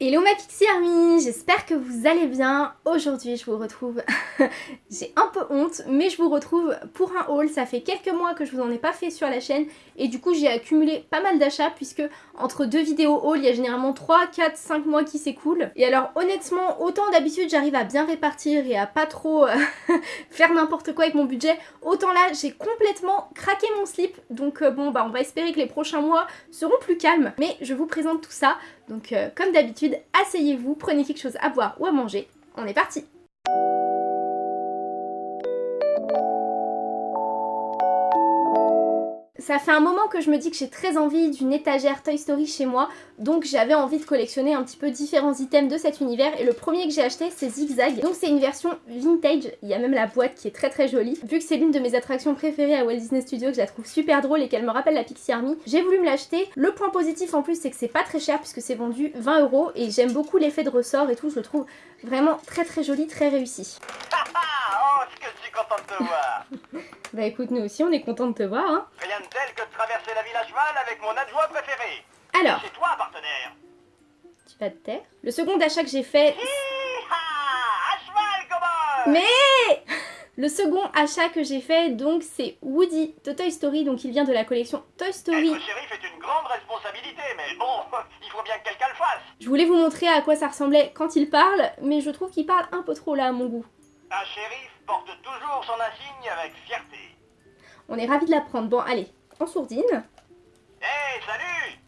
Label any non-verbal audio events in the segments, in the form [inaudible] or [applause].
Hello ma Pixie Army, j'espère que vous allez bien. Aujourd'hui je vous retrouve, [laughs] j'ai un peu honte, mais je vous retrouve pour un haul. Ça fait quelques mois que je vous en ai pas fait sur la chaîne et du coup j'ai accumulé pas mal d'achats puisque entre deux vidéos haul, il y a généralement 3, 4, 5 mois qui s'écoulent. Et alors honnêtement, autant d'habitude j'arrive à bien répartir et à pas trop [laughs] faire n'importe quoi avec mon budget, autant là j'ai complètement craqué mon slip. Donc euh, bon bah on va espérer que les prochains mois seront plus calmes. Mais je vous présente tout ça. Donc euh, comme d'habitude, asseyez-vous, prenez quelque chose à boire ou à manger. On est parti Ça fait un moment que je me dis que j'ai très envie d'une étagère Toy Story chez moi, donc j'avais envie de collectionner un petit peu différents items de cet univers, et le premier que j'ai acheté c'est Zigzag, donc c'est une version vintage, il y a même la boîte qui est très très jolie. Vu que c'est l'une de mes attractions préférées à Walt Disney Studios, que je la trouve super drôle et qu'elle me rappelle la Pixie Army, j'ai voulu me l'acheter. Le point positif en plus c'est que c'est pas très cher puisque c'est vendu 20 euros, et j'aime beaucoup l'effet de ressort et tout, je le trouve vraiment très très joli, très réussi. oh, ce que je suis contente de te voir [laughs] Bah écoute, nous aussi on est content de te voir, hein. De tel que de traverser la ville à cheval avec mon adjoint préféré Alors, C'est toi, partenaire tu vas te taire. Le second achat que j'ai fait... À cheval, Mais [laughs] Le second achat que j'ai fait, donc, c'est Woody de Toy Story, donc il vient de la collection Toy Story. Être shérif est une grande responsabilité, mais bon, [laughs] il faut bien que quelqu'un le fasse Je voulais vous montrer à quoi ça ressemblait quand il parle, mais je trouve qu'il parle un peu trop là à mon goût. Un shérif porte toujours son insigne avec fierté. On est ravis de l'apprendre. Bon, allez, en sourdine. Hé, salut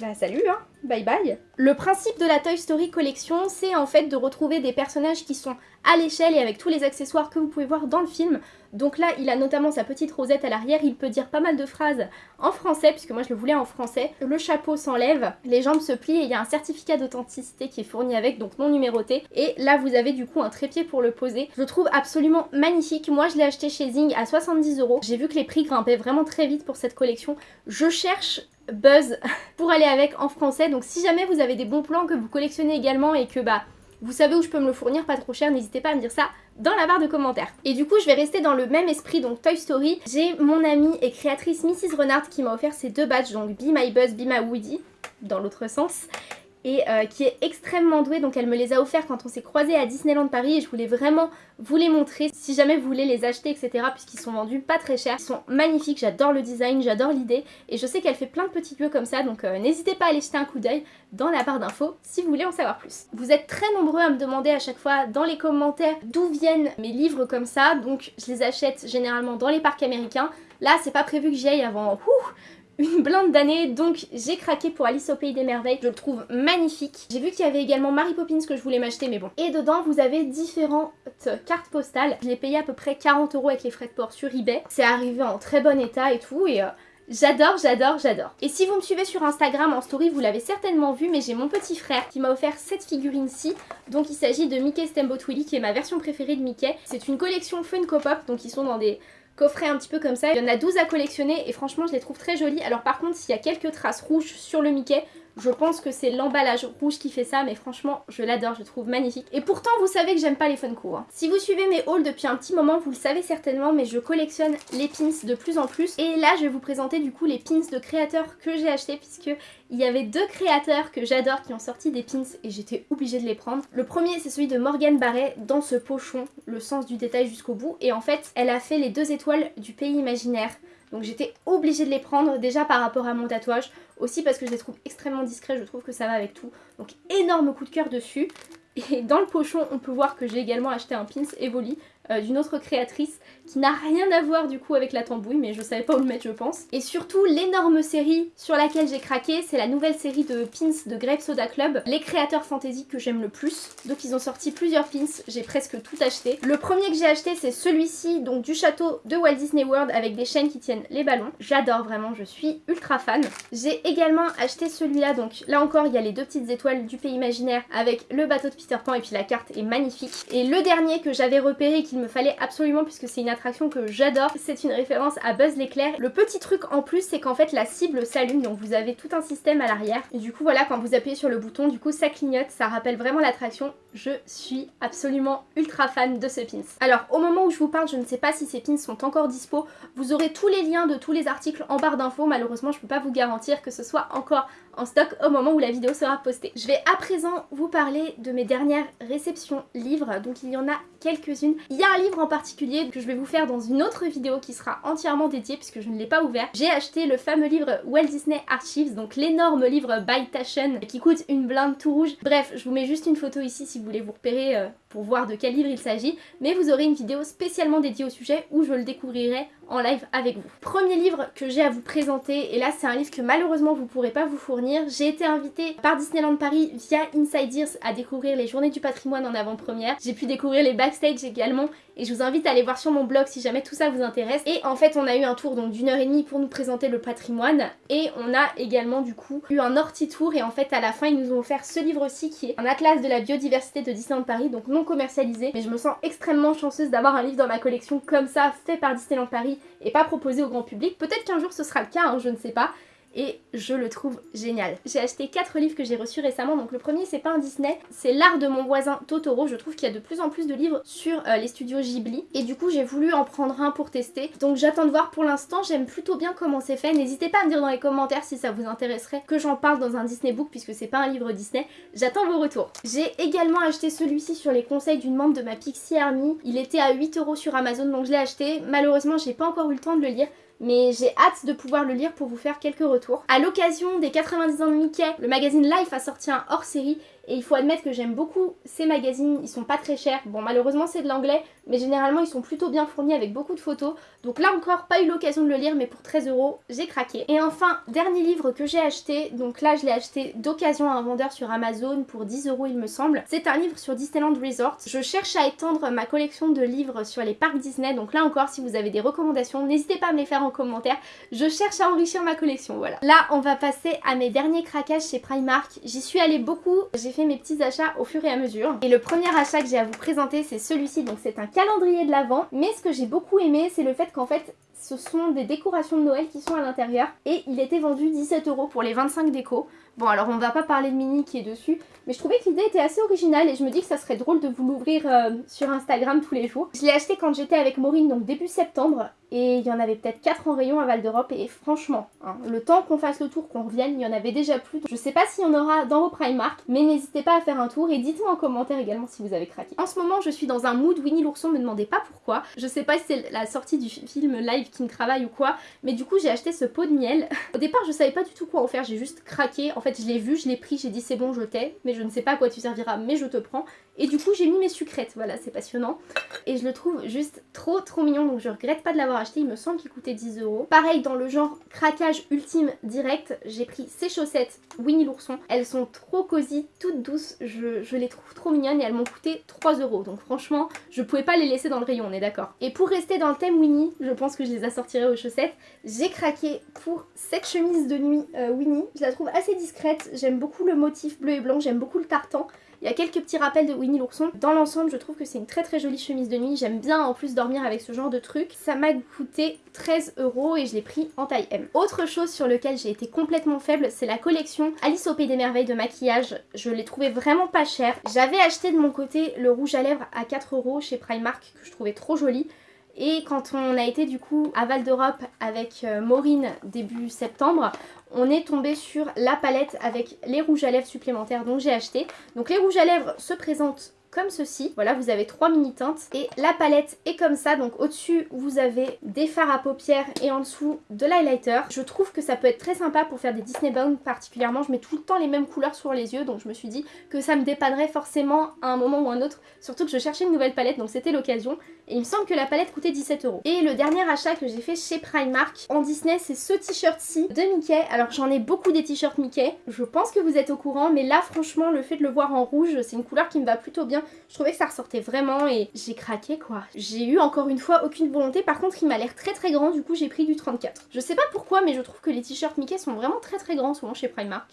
Bah salut hein, bye bye. Le principe de la Toy Story collection, c'est en fait de retrouver des personnages qui sont à l'échelle et avec tous les accessoires que vous pouvez voir dans le film. Donc là, il a notamment sa petite rosette à l'arrière, il peut dire pas mal de phrases en français, puisque moi je le voulais en français. Le chapeau s'enlève, les jambes se plient et il y a un certificat d'authenticité qui est fourni avec, donc non numéroté. Et là, vous avez du coup un trépied pour le poser. Je le trouve absolument magnifique. Moi, je l'ai acheté chez Zing à 70 euros. J'ai vu que les prix grimpaient vraiment très vite pour cette collection. Je cherche Buzz [laughs] pour aller avec en français, donc si jamais vous avez des bons plans que vous collectionnez également et que bah vous savez où je peux me le fournir pas trop cher, n'hésitez pas à me dire ça dans la barre de commentaires. Et du coup, je vais rester dans le même esprit, donc Toy Story. J'ai mon amie et créatrice Mrs. Renard qui m'a offert ces deux badges, donc Be My Buzz, Be My Woody, dans l'autre sens et euh, qui est extrêmement douée. Donc elle me les a offerts quand on s'est croisés à Disneyland Paris et je voulais vraiment vous les montrer. Si jamais vous voulez les acheter etc puisqu'ils sont vendus pas très cher, ils sont magnifiques, j'adore le design, j'adore l'idée. Et je sais qu'elle fait plein de petits lieux comme ça. Donc euh, n'hésitez pas à aller jeter un coup d'œil dans la barre d'infos si vous voulez en savoir plus. Vous êtes très nombreux à me demander à chaque fois dans les commentaires d'où viennent mes livres comme ça. Donc je les achète généralement dans les parcs américains. Là, c'est pas prévu que j'y aille avant une blinde d'années, donc j'ai craqué pour Alice au Pays des Merveilles, je le trouve magnifique. J'ai vu qu'il y avait également Mary Poppins que je voulais m'acheter, mais bon. Et dedans, vous avez différentes cartes postales. Je l'ai payé à peu près 40 euros avec les frais de port sur eBay. C'est arrivé en très bon état et tout, et... Euh, J'adore, j'adore, j'adore. Et si vous me suivez sur Instagram en story, vous l'avez certainement vu, mais j'ai mon petit frère qui m'a offert cette figurine-ci. Donc il s'agit de Mickey Steamboat Willie, qui est ma version préférée de Mickey. C'est une collection Funko Pop, donc ils sont dans des coffret un petit peu comme ça. Il y en a 12 à collectionner et franchement je les trouve très jolies. Alors par contre s'il y a quelques traces rouges sur le Mickey, je pense que c'est l'emballage rouge qui fait ça, mais franchement, je l'adore, je trouve magnifique. Et pourtant, vous savez que j'aime pas les Funko. Hein. Si vous suivez mes hauls depuis un petit moment, vous le savez certainement, mais je collectionne les pins de plus en plus. Et là, je vais vous présenter du coup les pins de créateurs que j'ai achetés, puisque il y avait deux créateurs que j'adore qui ont sorti des pins et j'étais obligée de les prendre. Le premier, c'est celui de Morgane Barret, dans ce pochon, le sens du détail jusqu'au bout. Et en fait, elle a fait les deux étoiles du pays imaginaire. Donc j'étais obligée de les prendre déjà par rapport à mon tatouage, aussi parce que je les trouve extrêmement discrets, je trouve que ça va avec tout. Donc énorme coup de cœur dessus. Et dans le pochon, on peut voir que j'ai également acheté un pins Evoli euh, d'une autre créatrice qui n'a rien à voir du coup avec la tambouille, mais je savais pas où le mettre je pense. Et surtout, l'énorme série sur laquelle j'ai craqué, c'est la nouvelle série de pins de Grape Soda Club, les créateurs fantasy que j'aime le plus. Donc ils ont sorti plusieurs pins, j'ai presque tout acheté. Le premier que j'ai acheté, c'est celui-ci, donc du château de Walt Disney World avec des chaînes qui tiennent les ballons. J'adore vraiment, je suis ultra fan. J'ai également acheté celui-là, donc là encore, il y a les deux petites étoiles du pays imaginaire avec le bateau de Peter Pan et puis la carte est magnifique. Et le dernier que j'avais repéré qu'il me fallait absolument puisque c'est une attraction que j'adore, c'est une référence à Buzz l'éclair. Le petit truc en plus c'est qu'en fait la cible s'allume donc vous avez tout un système à l'arrière et du coup voilà quand vous appuyez sur le bouton du coup ça clignote, ça rappelle vraiment l'attraction. Je suis absolument ultra fan de ce pins. Alors au moment où je vous parle je ne sais pas si ces pins sont encore dispo, vous aurez tous les liens de tous les articles en barre d'infos, malheureusement je peux pas vous garantir que ce soit encore stock au moment où la vidéo sera postée. Je vais à présent vous parler de mes dernières réceptions livres, donc il y en a quelques-unes. Il y a un livre en particulier que je vais vous faire dans une autre vidéo qui sera entièrement dédiée puisque je ne l'ai pas ouvert. J'ai acheté le fameux livre Walt Disney Archives, donc l'énorme livre by Taschen qui coûte une blinde tout rouge. Bref, je vous mets juste une photo ici si vous voulez vous repérer euh, pour voir de quel livre il s'agit, mais vous aurez une vidéo spécialement dédiée au sujet où je le découvrirai en live avec vous. Premier livre que j'ai à vous présenter, et là c'est un livre que malheureusement vous pourrez pas vous fournir. J'ai été invitée par Disneyland Paris via Inside Ears à découvrir les journées du patrimoine en avant-première. J'ai pu découvrir les backstage également et je vous invite à aller voir sur mon blog si jamais tout ça vous intéresse. Et en fait on a eu un tour donc d'une heure et demie pour nous présenter le patrimoine et on a également du coup eu un orti tour et en fait à la fin ils nous ont offert ce livre aussi qui est un atlas de la biodiversité de Disneyland Paris commercialisé mais je me sens extrêmement chanceuse d'avoir un livre dans ma collection comme ça fait par Disneyland Paris et pas proposé au grand public. Peut-être qu'un jour ce sera le cas, hein, je ne sais pas et je le trouve génial. J'ai acheté 4 livres que j'ai reçus récemment, donc le premier c'est pas un Disney, c'est l'art de mon voisin Totoro, je trouve qu'il y a de plus en plus de livres sur euh, les studios Ghibli, et du coup j'ai voulu en prendre un pour tester, donc j'attends de voir. Pour l'instant, j'aime plutôt bien comment c'est fait, n'hésitez pas à me dire dans les commentaires si ça vous intéresserait que j'en parle dans un Disney Book, puisque c'est pas un livre Disney, j'attends vos retours. J'ai également acheté celui-ci sur les conseils d'une membre de ma Pixie Army, il était à 8€ sur Amazon, donc je l'ai acheté, malheureusement j'ai pas encore eu le temps de le lire, mais j'ai hâte de pouvoir le lire pour vous faire quelques retours. A l'occasion des 90 ans de Mickey, le magazine Life a sorti un hors-série et il faut admettre que j'aime beaucoup ces magazines, ils sont pas très chers. Bon malheureusement c'est de l'anglais, mais généralement ils sont plutôt bien fournis avec beaucoup de photos. Donc là encore, pas eu l'occasion de le lire, mais pour 13 euros, j'ai craqué. Et enfin, dernier livre que j'ai acheté, donc là je l'ai acheté d'occasion à un vendeur sur Amazon pour 10 euros il me semble. C'est un livre sur Disneyland Resort. Je cherche à étendre ma collection de livres sur les parcs Disney, donc là encore si vous avez des recommandations, n'hésitez pas à me les faire en commentaire. Je cherche à enrichir ma collection, voilà. Là on va passer à mes derniers craquages chez Primark. J'y suis allée beaucoup, j'ai fait mes petits achats au fur et à mesure. Et le premier achat que j'ai à vous présenter c'est celui-ci, donc c'est un calendrier de l'Avent. Mais ce que j'ai beaucoup aimé c'est le fait qu'en fait ce sont des décorations de Noël qui sont à l'intérieur et il était vendu 17 euros pour les 25 décos. Bon alors on va pas parler de Mini qui est dessus, mais je trouvais que l'idée était assez originale et je me dis que ça serait drôle de vous l'ouvrir euh, sur Instagram tous les jours. Je l'ai acheté quand j'étais avec Maureen, donc début septembre, et il y en avait peut-être 4 en rayon à Val d'Europe, et franchement, hein, le temps qu'on fasse le tour, qu'on revienne, il y en avait déjà plus. Je sais pas s'il y en aura dans vos Primark, mais n'hésitez pas à faire un tour et dites-moi en commentaire également si vous avez craqué. En ce moment, je suis dans un mood Winnie l'ourson, me demandez pas pourquoi. Je sais pas si c'est la sortie du film live qui me travaille ou quoi, mais du coup j'ai acheté ce pot de miel. [laughs] Au départ, je savais pas du tout quoi en faire, j'ai juste craqué. En fait, je l'ai vu, je l'ai pris, j'ai dit c'est bon, je t'ai, mais je ne sais pas à quoi tu serviras, mais je te prends. Et du coup, j'ai mis mes sucrètes, voilà, c'est passionnant. Et je le trouve juste trop trop mignon, donc je regrette pas de l'avoir il me semble qu'il coûtait 10 euros. Pareil, dans le genre craquage ultime direct, j'ai pris ces chaussettes Winnie l'ourson. Elles sont trop cosy, toutes douces, je, je, les trouve trop mignonnes et elles m'ont coûté 3 euros. Donc franchement, je pouvais pas les laisser dans le rayon, on est d'accord. Et pour rester dans le thème Winnie, je pense que je les assortirai aux chaussettes, j'ai craqué pour cette chemise de nuit euh, Winnie. Je la trouve assez discrète, j'aime beaucoup le motif bleu et blanc, j'aime beaucoup le tartan. Il y a quelques petits rappels de Winnie l'ourson. Dans l'ensemble, je trouve que c'est une très très jolie chemise de nuit. J'aime bien en plus dormir avec ce genre de truc. Ça m'a coûté 13 euros et je l'ai pris en taille M. Autre chose sur lequel j'ai été complètement faible, c'est la collection Alice au Pays des Merveilles de maquillage. Je l'ai trouvé vraiment pas cher. J'avais acheté de mon côté le rouge à lèvres à 4 euros chez Primark que je trouvais trop joli. Et quand on a été du coup à Val d'Europe avec euh, Maureen début septembre, on est tombé sur la palette avec les rouges à lèvres supplémentaires dont j'ai acheté. Donc les rouges à lèvres se présentent comme ceci. Voilà, vous avez trois mini teintes et la palette est comme ça. Donc au-dessus, vous avez des fards à paupières et en dessous de l'highlighter. Je trouve que ça peut être très sympa pour faire des Disney Bound particulièrement. Je mets tout le temps les mêmes couleurs sur les yeux donc je me suis dit que ça me dépannerait forcément à un moment ou un autre. Surtout que je cherchais une nouvelle palette donc c'était l'occasion. Et il me semble que la palette coûtait 17 euros. Et le dernier achat que j'ai fait chez Primark en Disney, c'est ce t-shirt-ci de Mickey. Alors j'en ai beaucoup des t-shirts Mickey. Je pense que vous êtes au courant, mais là franchement, le fait de le voir en rouge, c'est une couleur qui me va plutôt bien. Je trouvais que ça ressortait vraiment et j'ai craqué quoi. J'ai eu encore une fois aucune volonté. Par contre, il m'a l'air très très grand, du coup j'ai pris du 34. Je sais pas pourquoi, mais je trouve que les t-shirts Mickey sont vraiment très très grands souvent chez Primark.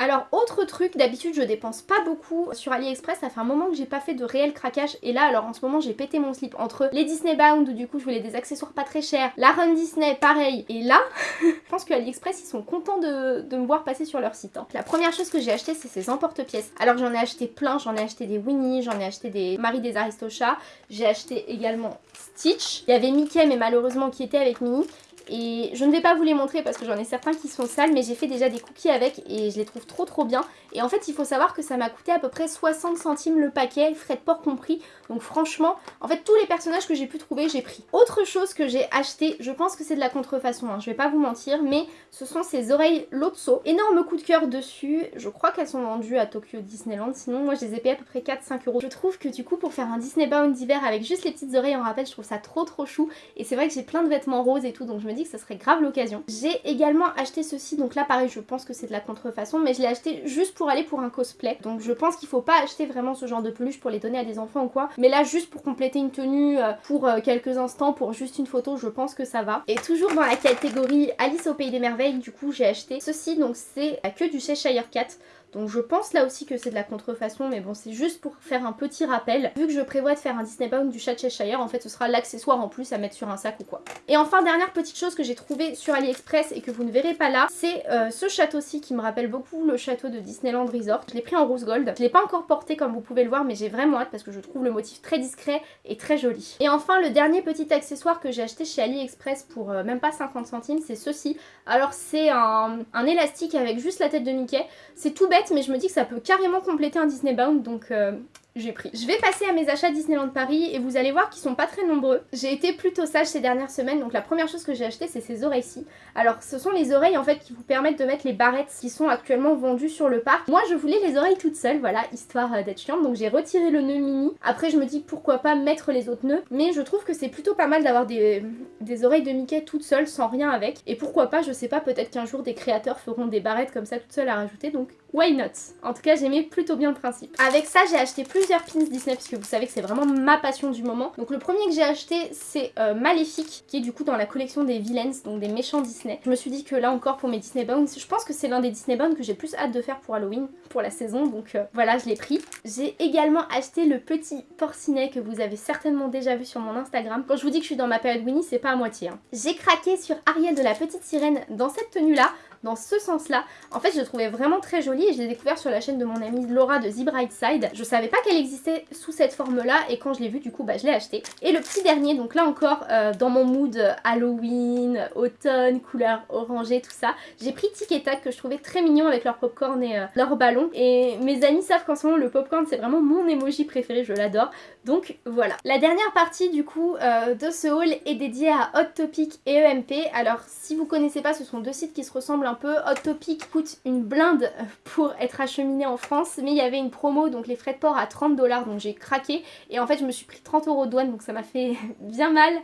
Alors autre truc, d'habitude je dépense pas beaucoup sur AliExpress, ça fait un moment que j'ai pas fait de réel craquage et là alors en ce moment j'ai pété mon slip entre les Disney Bound où du coup je voulais des accessoires pas très chers, la Run Disney pareil et là [laughs] je pense que AliExpress ils sont contents de, me voir passer sur leur site. Hein. La première chose que j'ai acheté c'est ces emporte-pièces. Alors j'en ai acheté plein, j'en ai acheté des Winnie, j'en ai acheté des Marie des Aristochats, j'ai acheté également Stitch, il y avait Mickey mais malheureusement qui était avec Minnie et je ne vais pas vous les montrer parce que j'en ai certains qui sont sales mais j'ai fait déjà des cookies avec et je les trouve trop trop bien. Et en fait il faut savoir que ça m'a coûté à peu près 60 centimes le paquet, frais de port compris. Donc franchement en fait tous les personnages que j'ai pu trouver j'ai pris. Autre chose que j'ai acheté, je pense que c'est de la contrefaçon, hein, je vais pas vous mentir mais ce sont ces oreilles Lotso, énorme coup de cœur dessus, je crois qu'elles sont vendues à Tokyo Disneyland. Sinon moi je les ai payées à peu près 4-5 euros. Je trouve que du coup pour faire un Disney Bound d'hiver avec juste les petites oreilles en rappel je trouve ça trop trop chou. Et c'est vrai que j'ai plein de vêtements roses et tout donc je me dis que ça serait grave l'occasion. J'ai également acheté ceci, donc là pareil je pense que c'est de la contrefaçon mais je l'ai acheté juste pour aller pour un cosplay. Donc je pense qu'il faut pas acheter vraiment ce genre de peluche pour les donner à des enfants ou quoi. Mais là juste pour compléter une tenue euh, pour euh, quelques instants, pour juste une photo, je pense que ça va. Et toujours dans la catégorie Alice au Pays des Merveilles, du coup j'ai acheté ceci, donc c'est la queue du Cheshire Cat. Donc je pense là aussi que c'est de la contrefaçon, mais bon c'est juste pour faire un petit rappel. Vu que je prévois de faire un Disney Bound du chat Cheshire, en fait ce sera l'accessoire en plus à mettre sur un sac ou quoi. Et enfin dernière petite chose que j'ai trouvé sur AliExpress et que vous ne verrez pas là, c'est euh, ce château-ci qui me rappelle beaucoup le château de Disneyland Resort. Je l'ai pris en rose gold. Je l'ai pas encore porté comme vous pouvez le voir, mais j'ai vraiment hâte parce que je trouve le motif très discret et très joli. Et enfin le dernier petit accessoire que j'ai acheté chez AliExpress pour euh, même pas 50 centimes, c'est ceci. Alors c'est un, un élastique avec juste la tête de Mickey. C'est tout bête mais je me dis que ça peut carrément compléter un Disney Bound donc euh, j'ai pris. Je vais passer à mes achats Disneyland Paris et vous allez voir qu'ils sont pas très nombreux. J'ai été plutôt sage ces dernières semaines donc la première chose que j'ai acheté c'est ces oreilles-ci. Alors ce sont les oreilles en fait qui vous permettent de mettre les barrettes qui sont actuellement vendues sur le parc. Moi je voulais les oreilles toutes seules voilà histoire euh, d'être chiante donc j'ai retiré le nœud mini. Après je me dis pourquoi pas mettre les autres nœuds? Mais je trouve que c'est plutôt pas mal d'avoir des, des oreilles de Mickey toutes seules sans rien avec. Et pourquoi pas je sais pas peut-être qu'un jour des créateurs feront des barrettes comme ça toutes seules à rajouter donc why not? En tout cas j'aimais plutôt bien le principe. Avec ça j'ai acheté pins Disney parce que vous savez que c'est vraiment ma passion du moment. Donc le premier que j'ai acheté c'est euh, Maléfique qui est du coup dans la collection des villains donc des méchants Disney. Je me suis dit que là encore pour mes Disney Bounds, je pense que c'est l'un des Disney Bounds que j'ai plus hâte de faire pour Halloween, pour la saison donc euh, voilà je l'ai pris. J'ai également acheté le petit porcinet que vous avez certainement déjà vu sur mon Instagram. Quand je vous dis que je suis dans ma période Winnie c'est pas à moitié. Hein. J'ai craqué sur Ariel de la petite sirène dans cette tenue là dans ce sens-là. En fait, je le trouvais vraiment très joli et je l'ai découvert sur la chaîne de mon amie Laura de The Bright Side. Je savais pas qu'elle existait sous cette forme-là et quand je l'ai vu, du coup, bah, je l'ai acheté. Et le petit dernier, donc là encore, euh, dans mon mood Halloween, automne, couleur orangée, tout ça, j'ai pris Tic et Tac que je trouvais très mignon avec leur popcorn et euh, leur ballon. Et mes amis savent qu'en ce moment, le popcorn, c'est vraiment mon emoji préféré, je l'adore. Donc voilà. La dernière partie, du coup, euh, de ce haul est dédiée à Hot Topic et EMP. Alors, si vous connaissez pas, ce sont deux sites qui se ressemblent un peu. Hot Topic coûte une blinde pour être acheminé en France, mais il y avait une promo, donc les frais de port à 30 dollars, donc j'ai craqué. Et en fait, je me suis pris 30 euros de douane, donc ça m'a fait [laughs] bien mal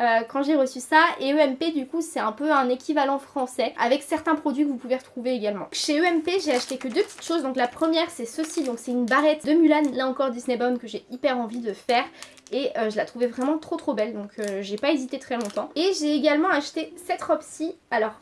euh, quand j'ai reçu ça. Et EMP, du coup, c'est un peu un équivalent français, avec certains produits que vous pouvez retrouver également. Chez EMP, j'ai acheté que deux petites choses. Donc la première, c'est ceci, donc c'est une barrette de Mulan, là encore Disney Bound, que j'ai hyper envie de faire et euh, je la trouvais vraiment trop trop belle donc euh, j'ai pas hésité très longtemps. Et j'ai également acheté cette robe-ci. Alors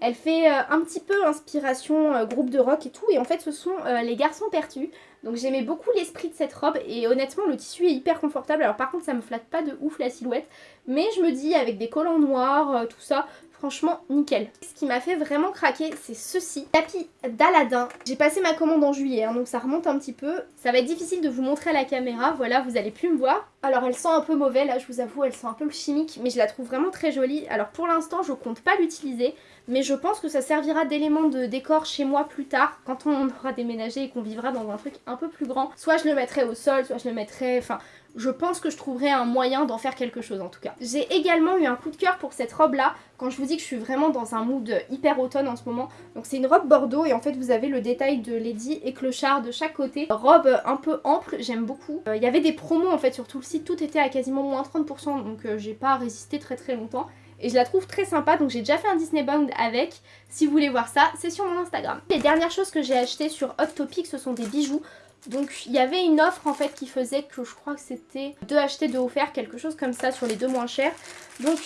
elle fait euh, un petit peu inspiration groupe de rock et tout. Et en fait, ce sont les garçons pertus. Donc j'aimais beaucoup l'esprit de cette robe. Et honnêtement, le tissu est hyper confortable. Alors par contre, ça me flatte pas de ouf la silhouette. Mais je me dis, avec des collants noirs, tout ça, Franchement, nickel. Ce qui m'a fait vraiment craquer, c'est ceci. Tapis d'Aladin. J'ai passé ma commande en juillet, hein, donc ça remonte un petit peu. Ça va être difficile de vous montrer à la caméra. Voilà, vous allez plus me voir. Alors, elle sent un peu mauvais, là, je vous avoue, elle sent un peu chimique, mais je la trouve vraiment très jolie. Alors, pour l'instant, je compte pas l'utiliser, mais je pense que ça servira d'élément de décor chez moi plus tard, quand on aura déménagé et qu'on vivra dans un truc un peu plus grand. Soit je le mettrai au sol, soit je le mettrai... Enfin, je pense que je trouverai un moyen d'en faire quelque chose en tout cas. J'ai également eu un coup de cœur pour cette robe là, quand je vous dis que je suis vraiment dans un mood hyper automne en ce moment. Donc c'est une robe bordeaux et en fait vous avez le détail de Lady et Clochard de chaque côté. Robe un peu ample, j'aime beaucoup. Euh, il y avait des promos en fait sur tout le site, tout était à quasiment moins 30% donc euh, j'ai pas résisté très très longtemps. Et je la trouve très sympa, donc j'ai déjà fait un Disney Bound avec. Si vous voulez voir ça, c'est sur mon Instagram. Les dernières choses que j'ai achetées sur Hot Topic, ce sont des bijoux. Donc il y avait une offre en fait qui faisait que je crois que c'était deux achetés, deux offerts, quelque chose comme ça sur les deux moins chers. Donc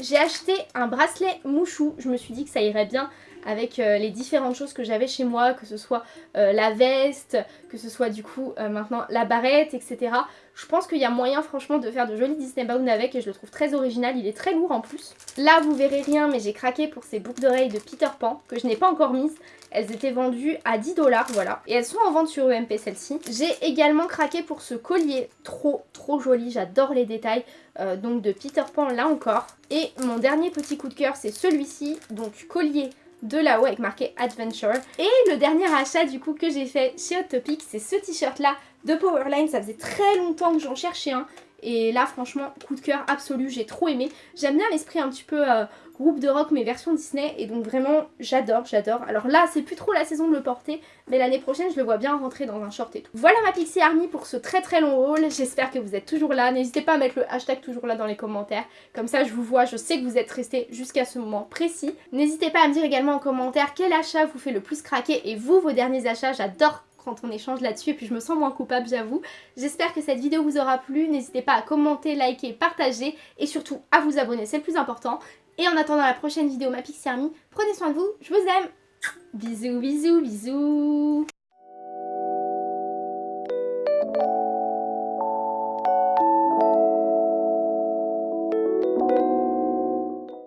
j'ai acheté un bracelet mouchou, je me suis dit que ça irait bien avec euh, les différentes choses que j'avais chez moi, que ce soit euh, la veste, que ce soit du coup euh, maintenant la barrette, etc. Je pense qu'il y a moyen franchement de faire de jolis Disney Bound avec et je le trouve très original, il est très lourd en plus. Là vous verrez rien mais j'ai craqué pour ces boucles d'oreilles de Peter Pan que je n'ai pas encore mises. Elles étaient vendues à 10 dollars, voilà. Et elles sont en vente sur EMP celles-ci. J'ai également craqué pour ce collier trop trop joli, j'adore les détails. donc de Peter Pan là encore. Et mon dernier petit coup de cœur c'est celui-ci, donc collier de là-haut avec marqué Adventure. Et le dernier achat du coup que j'ai fait chez Hot c'est ce t-shirt là de Powerline. Ça faisait très longtemps que j'en cherchais un. Et là franchement coup de cœur absolu, j'ai trop aimé. J'aime bien l'esprit un petit peu euh, groupe de rock mais version Disney et donc vraiment j'adore, j'adore. Alors là c'est plus trop la saison de le porter mais l'année prochaine je le vois bien rentrer dans un short et tout. Voilà ma Pixie Army pour ce très très long haul, j'espère que vous êtes toujours là. N'hésitez pas à mettre le hashtag toujours là dans les commentaires, comme ça je vous vois, je sais que vous êtes restés jusqu'à ce moment précis. N'hésitez pas à me dire également en commentaire quel achat vous fait le plus craquer et vous vos derniers achats, j'adore quand on échange là-dessus et puis je me sens moins coupable j'avoue. J'espère que cette vidéo vous aura plu, n'hésitez pas à commenter, liker, partager et surtout à vous abonner, c'est le plus important. Et en attendant la prochaine vidéo Ma Pixie Army, prenez soin de vous, je vous aime. Bisous, bisous, bisous